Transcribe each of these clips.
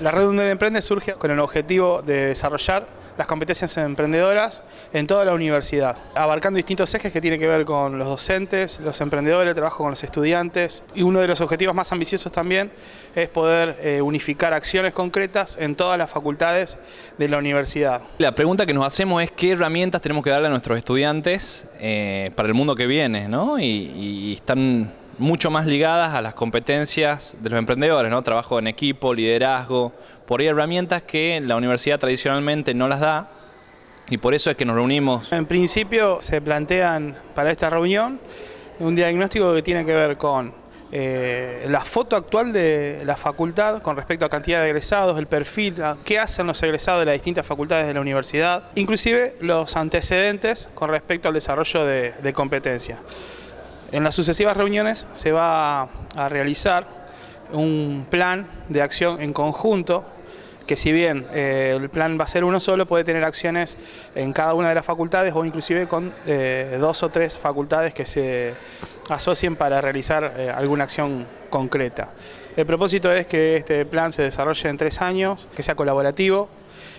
La red Uned Emprende surge con el objetivo de desarrollar las competencias emprendedoras en toda la universidad, abarcando distintos ejes que tienen que ver con los docentes, los emprendedores, el trabajo con los estudiantes y uno de los objetivos más ambiciosos también es poder eh, unificar acciones concretas en todas las facultades de la universidad. La pregunta que nos hacemos es qué herramientas tenemos que darle a nuestros estudiantes eh, para el mundo que viene, ¿no? Y, y están mucho más ligadas a las competencias de los emprendedores, ¿no? Trabajo en equipo, liderazgo, por ahí herramientas que la universidad tradicionalmente no las da y por eso es que nos reunimos. En principio se plantean para esta reunión un diagnóstico que tiene que ver con eh, la foto actual de la facultad con respecto a cantidad de egresados, el perfil, qué hacen los egresados de las distintas facultades de la universidad, inclusive los antecedentes con respecto al desarrollo de, de competencias. En las sucesivas reuniones se va a realizar un plan de acción en conjunto que si bien eh, el plan va a ser uno solo, puede tener acciones en cada una de las facultades o inclusive con eh, dos o tres facultades que se asocien para realizar eh, alguna acción concreta. El propósito es que este plan se desarrolle en tres años, que sea colaborativo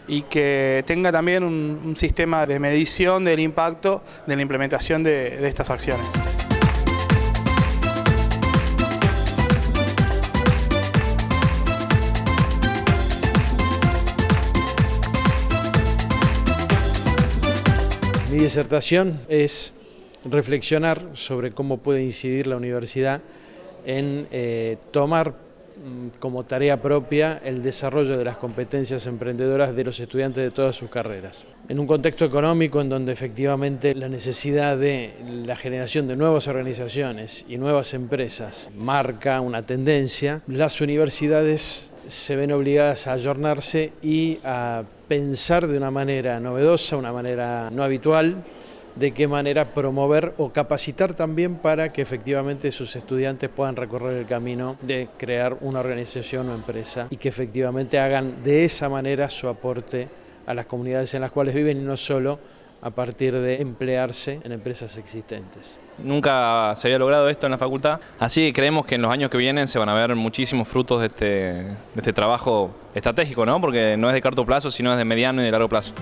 y que tenga también un, sistema de medición del impacto de la implementación de estas acciones. Mi disertación es reflexionar sobre cómo puede incidir la universidad en eh, tomar mm, como tarea propia el desarrollo de las competencias emprendedoras de los estudiantes de todas sus carreras. En un contexto económico en donde efectivamente la necesidad de la generación de nuevas organizaciones y nuevas empresas marca una tendencia, las universidades se ven obligadas a ayornarse y a pensar de una manera novedosa, una manera no habitual, de qué manera promover o capacitar también para que efectivamente sus estudiantes puedan recorrer el camino de crear una organización o empresa y que efectivamente hagan de esa manera su aporte a las comunidades en las cuales viven y no solo a partir de emplearse en empresas existentes. Nunca se había logrado esto en la facultad, así que creemos que en los años que vienen se van a ver muchísimos frutos de este, de este trabajo estratégico, ¿no? porque no es de corto plazo, sino es de mediano y de largo plazo.